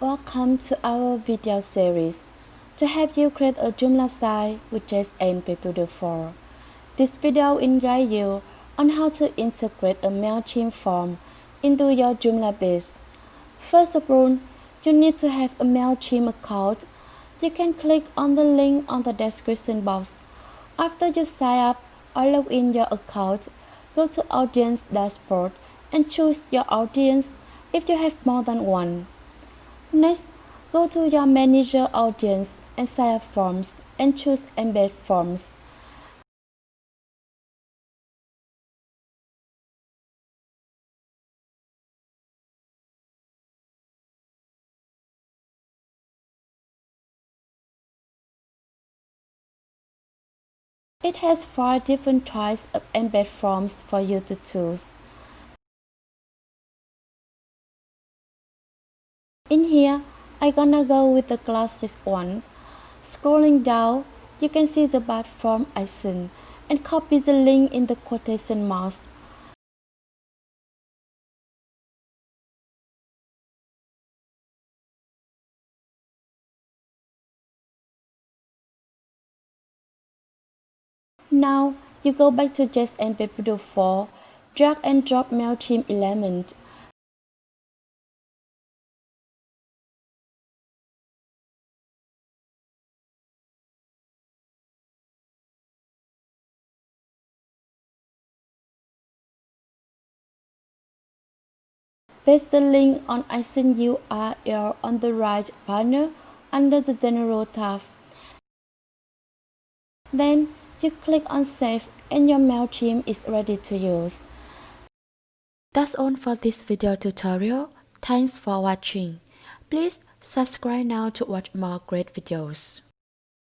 Welcome to our video series to help you create a Joomla site with JSON Paper 4. This video will guide you on how to integrate a MailChimp form into your Joomla base. First of all, you need to have a MailChimp account. You can click on the link on the description box. After you sign up or log in your account, go to Audience Dashboard and choose your audience if you have more than one. Next, go to your Manager Audience and Sign Up Forms and choose Embed Forms. It has 5 different types of embed forms for you to choose. In here, I gonna go with the classic one. Scrolling down, you can see the bad form I icon and copy the link in the quotation marks. Now, you go back to JSON Paper 4, drag and drop MailChimp element Paste the link on Action URL on the right panel under the General tab. Then you click on Save and your MailChimp is ready to use. That's all for this video tutorial. Thanks for watching. Please subscribe now to watch more great videos.